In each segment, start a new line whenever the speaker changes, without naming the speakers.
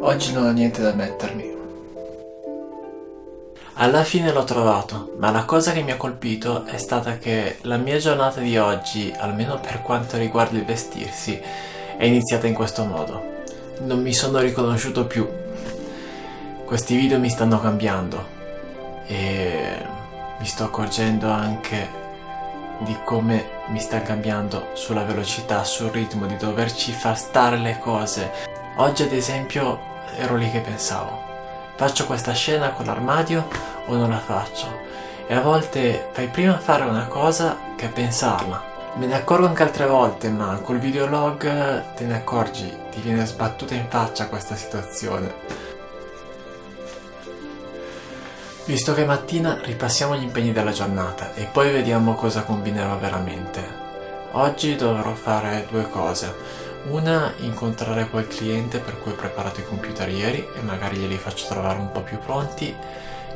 Oggi non ho niente da mettermi. Alla fine l'ho trovato, ma la cosa che mi ha colpito è stata che la mia giornata di oggi, almeno per quanto riguarda il vestirsi, è iniziata in questo modo. Non mi sono riconosciuto più. Questi video mi stanno cambiando e mi sto accorgendo anche di come mi sta cambiando sulla velocità, sul ritmo, di doverci far stare le cose. Oggi ad esempio ero lì che pensavo faccio questa scena con l'armadio o non la faccio? E a volte fai prima fare una cosa che pensarla. Me ne accorgo anche altre volte, ma col videolog te ne accorgi, ti viene sbattuta in faccia questa situazione. Visto che mattina ripassiamo gli impegni della giornata e poi vediamo cosa combinerò veramente. Oggi dovrò fare due cose. Una, incontrare quel cliente per cui ho preparato i computer ieri e magari glieli faccio trovare un po' più pronti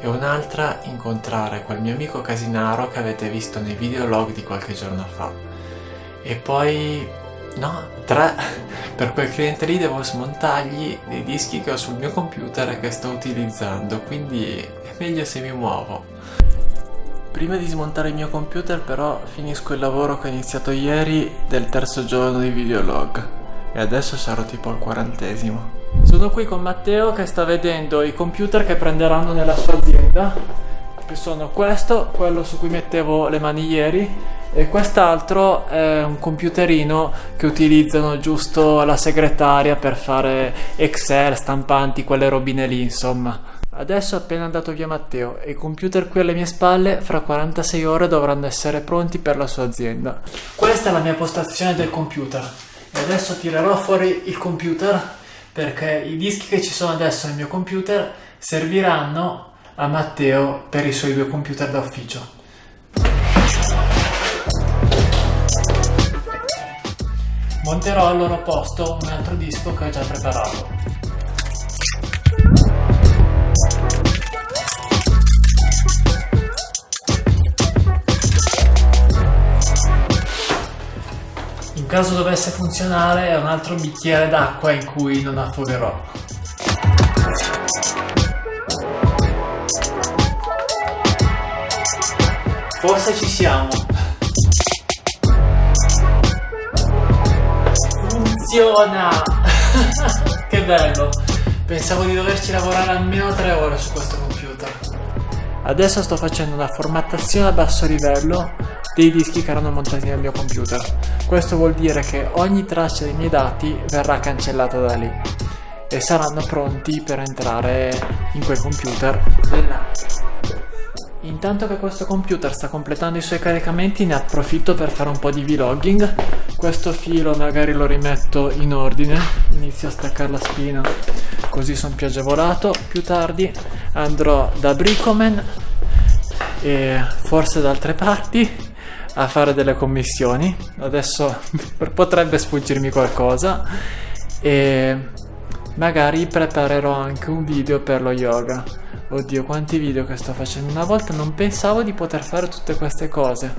e un'altra, incontrare quel mio amico casinaro che avete visto nei videolog di qualche giorno fa. E poi... no, tre, per quel cliente lì devo smontargli dei dischi che ho sul mio computer che sto utilizzando, quindi è meglio se mi muovo. Prima di smontare il mio computer però finisco il lavoro che ho iniziato ieri del terzo giorno di videolog e adesso sarò tipo al quarantesimo. Sono qui con Matteo che sta vedendo i computer che prenderanno nella sua azienda, che sono questo, quello su cui mettevo le mani ieri, e quest'altro è un computerino che utilizzano giusto la segretaria per fare Excel, stampanti, quelle robine lì, insomma. Adesso è appena andato via Matteo e i computer qui alle mie spalle fra 46 ore dovranno essere pronti per la sua azienda. Questa è la mia postazione del computer e adesso tirerò fuori il computer perché i dischi che ci sono adesso nel mio computer serviranno a Matteo per i suoi due computer da ufficio. Monterò al loro posto un altro disco che ho già preparato. caso dovesse funzionare è un altro bicchiere d'acqua in cui non affogherò. Forse ci siamo. Funziona! che bello! Pensavo di doverci lavorare almeno tre ore su questo computer. Adesso sto facendo una formattazione a basso livello dei dischi che erano montati nel mio computer. Questo vuol dire che ogni traccia dei miei dati verrà cancellata da lì e saranno pronti per entrare in quel computer Intanto che questo computer sta completando i suoi caricamenti ne approfitto per fare un po' di vlogging Questo filo magari lo rimetto in ordine Inizio a staccare la spina così sono più agevolato Più tardi andrò da Bricoman e forse da altre parti a fare delle commissioni. Adesso potrebbe sfuggirmi qualcosa e magari preparerò anche un video per lo yoga. Oddio, quanti video che sto facendo. Una volta non pensavo di poter fare tutte queste cose.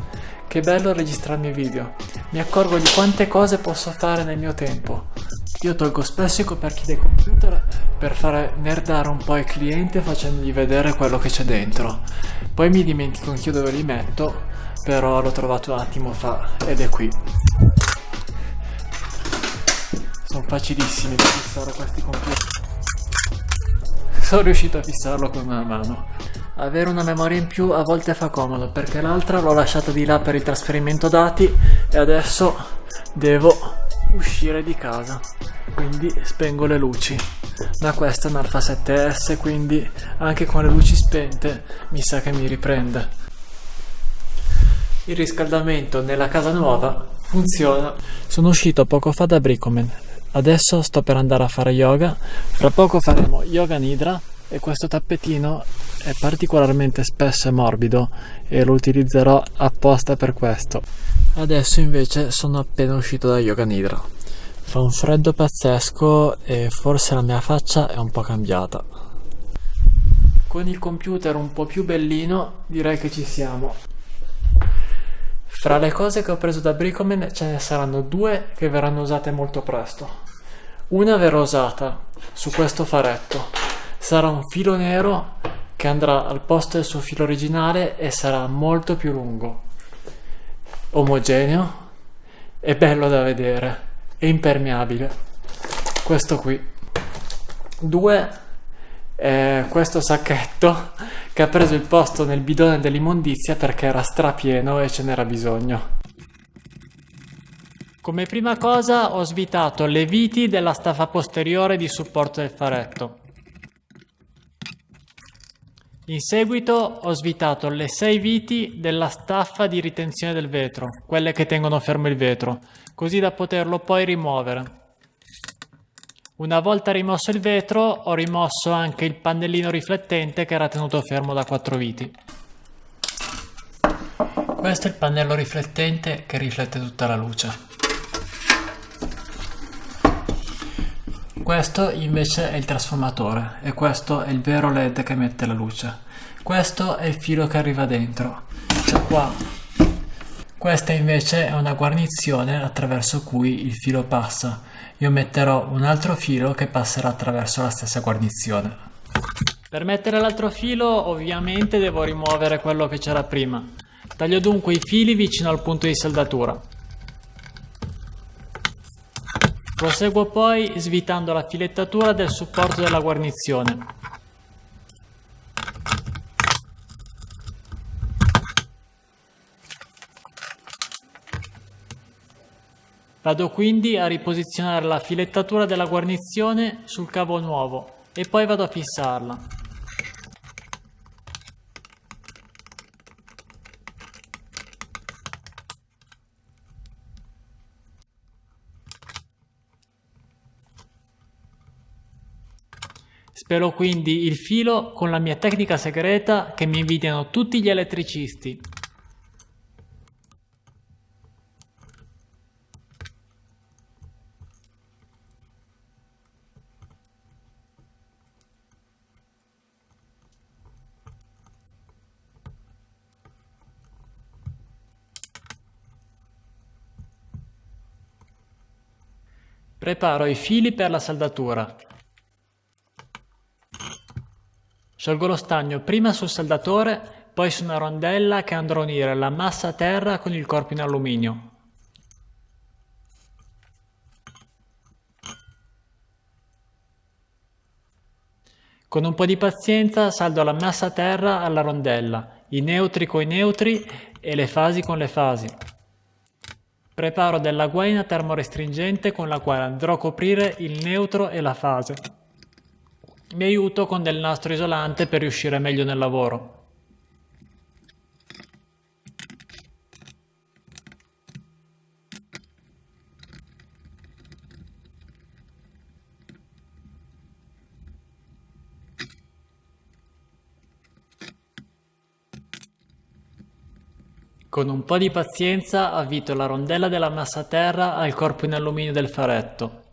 Che bello registrarmi video. Mi accorgo di quante cose posso fare nel mio tempo. Io tolgo spesso i coperchi dei computer per fare nerdare un po' i clienti facendogli vedere quello che c'è dentro. Poi mi dimentico anch'io dove li metto però l'ho trovato un attimo fa ed è qui sono facilissimi da fissare questi computer sono riuscito a fissarlo con una mano avere una memoria in più a volte fa comodo perché l'altra l'ho lasciata di là per il trasferimento dati e adesso devo uscire di casa quindi spengo le luci ma questa è un Alpha 7S quindi anche con le luci spente mi sa che mi riprende il riscaldamento nella casa nuova funziona. Sono uscito poco fa da Bricomen. Adesso sto per andare a fare yoga. Fra poco faremo yoga nidra e questo tappetino è particolarmente spesso e morbido e lo utilizzerò apposta per questo. Adesso invece sono appena uscito da yoga nidra. Fa un freddo pazzesco e forse la mia faccia è un po' cambiata. con il computer un po' più bellino direi che ci siamo. Fra le cose che ho preso da Bricoman ce ne saranno due che verranno usate molto presto. Una verrà usata su questo faretto. Sarà un filo nero che andrà al posto del suo filo originale e sarà molto più lungo. Omogeneo e bello da vedere e impermeabile. Questo qui. Due eh, questo sacchetto che ha preso il posto nel bidone dell'immondizia perché era strapieno e ce n'era bisogno. Come prima cosa ho svitato le viti della staffa posteriore di supporto del faretto. In seguito ho svitato le sei viti della staffa di ritenzione del vetro, quelle che tengono fermo il vetro, così da poterlo poi rimuovere. Una volta rimosso il vetro ho rimosso anche il pannellino riflettente che era tenuto fermo da quattro viti. Questo è il pannello riflettente che riflette tutta la luce. Questo invece è il trasformatore e questo è il vero led che mette la luce. Questo è il filo che arriva dentro. Cioè qua. Questa invece è una guarnizione attraverso cui il filo passa io metterò un altro filo che passerà attraverso la stessa guarnizione. Per mettere l'altro filo ovviamente devo rimuovere quello che c'era prima. Taglio dunque i fili vicino al punto di saldatura. Proseguo poi svitando la filettatura del supporto della guarnizione. Vado quindi a riposizionare la filettatura della guarnizione sul cavo nuovo e poi vado a fissarla. Spero quindi il filo con la mia tecnica segreta che mi invidiano tutti gli elettricisti. Preparo i fili per la saldatura. Sciolgo lo stagno prima sul saldatore, poi su una rondella che andrò a unire la massa a terra con il corpo in alluminio. Con un po' di pazienza saldo la massa a terra alla rondella, i neutri con i neutri e le fasi con le fasi. Preparo della guaina termorestringente con la quale andrò a coprire il neutro e la fase. Mi aiuto con del nastro isolante per riuscire meglio nel lavoro. Con un po' di pazienza avvito la rondella della massa terra al corpo in alluminio del faretto.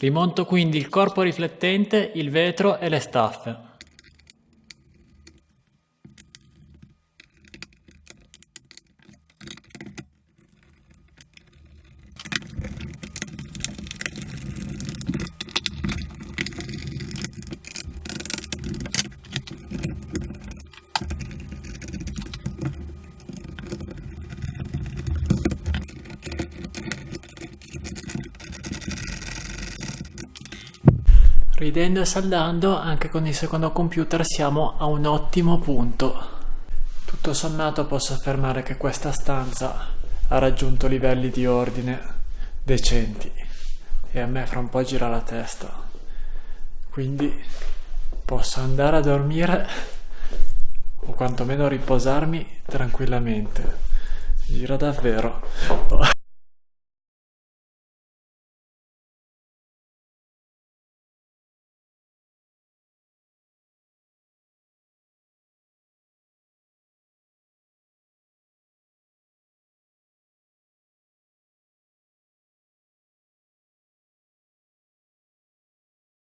Rimonto quindi il corpo riflettente, il vetro e le staffe. Ridendo e saldando, anche con il secondo computer siamo a un ottimo punto. Tutto sommato posso affermare che questa stanza ha raggiunto livelli di ordine decenti e a me fra un po' gira la testa. Quindi posso andare a dormire o quantomeno riposarmi tranquillamente. Gira davvero.